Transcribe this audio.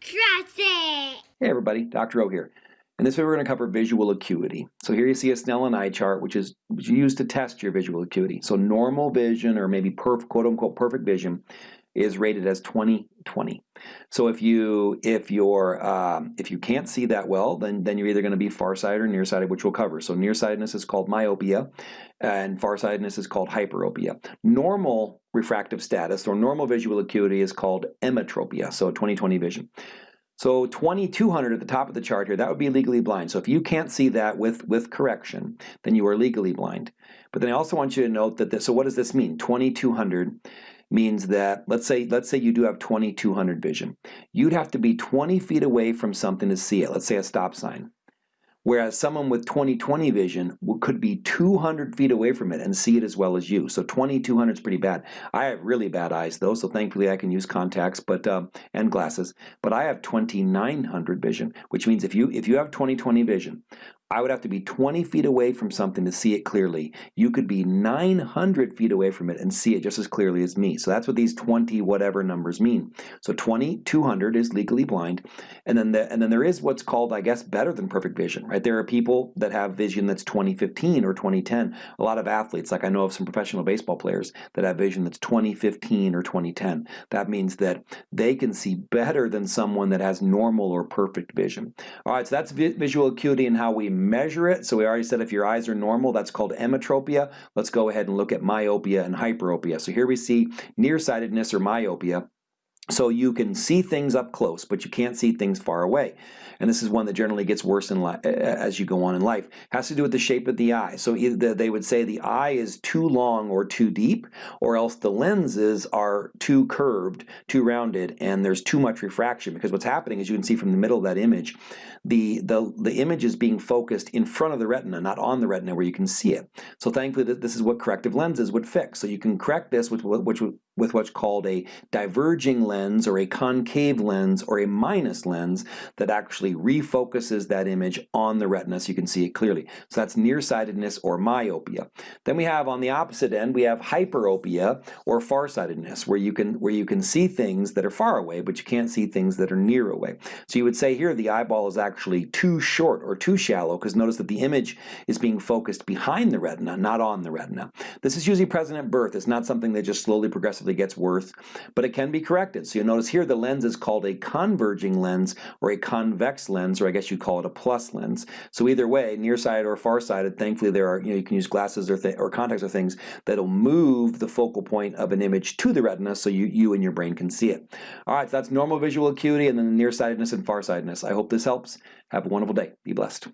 Trust it! Hey everybody, Dr. O here. In this video we're going to cover visual acuity. So here you see a Snellen eye chart which is used to test your visual acuity. So normal vision or maybe perf, quote unquote perfect vision is rated as 20/20. So if you if you're um, if you can't see that well, then then you're either going to be farsighted or nearsighted, which we'll cover. So nearsightedness is called myopia, and farsightedness is called hyperopia. Normal refractive status or normal visual acuity is called emmetropia, so 20/20 vision. So 2200 at the top of the chart here, that would be legally blind. So if you can't see that with, with correction, then you are legally blind. But then I also want you to note that, this, so what does this mean? 2200 means that let's say let's say you do have 2200 vision. You'd have to be 20 feet away from something to see it. Let's say a stop sign. Whereas someone with 20/20 vision could be 200 feet away from it and see it as well as you. So 2200 is pretty bad. I have really bad eyes though, so thankfully I can use contacts but um, and glasses. But I have 2900 vision, which means if you if you have 20/20 vision, I would have to be 20 feet away from something to see it clearly. You could be 900 feet away from it and see it just as clearly as me. So that's what these 20 whatever numbers mean. So 20, 200 is legally blind. And then, the, and then there is what's called, I guess, better than perfect vision, right? There are people that have vision that's 2015 or 2010. A lot of athletes, like I know of some professional baseball players that have vision that's 2015 or 2010. That means that they can see better than someone that has normal or perfect vision. All right, so that's vi visual acuity and how we measure it. So we already said if your eyes are normal, that's called emmetropia. Let's go ahead and look at myopia and hyperopia. So here we see nearsightedness or myopia. So you can see things up close, but you can't see things far away. And this is one that generally gets worse as you go on in life. It has to do with the shape of the eye. So either they would say the eye is too long or too deep, or else the lenses are too curved, too rounded, and there's too much refraction. Because what's happening, is you can see from the middle of that image, the, the, the image is being focused in front of the retina, not on the retina where you can see it. So thankfully, this is what corrective lenses would fix. So you can correct this with, which, with what's called a diverging lens or a concave lens or a minus lens that actually refocuses that image on the retina so you can see it clearly. So that's nearsightedness or myopia. Then we have on the opposite end, we have hyperopia or farsightedness where you can where you can see things that are far away but you can't see things that are near away. So you would say here the eyeball is actually too short or too shallow because notice that the image is being focused behind the retina, not on the retina. This is usually present at birth. It's not something that just slowly progressively gets worse, but it can be corrected. So you'll notice here the lens is called a converging lens or a convex lens, or I guess you call it a plus lens. So either way, nearsighted or farsighted, thankfully there are, you know, you can use glasses or, or contacts or things that'll move the focal point of an image to the retina so you, you and your brain can see it. All right, so that's normal visual acuity and then the nearsightedness and farsightedness. I hope this helps. Have a wonderful day. Be blessed.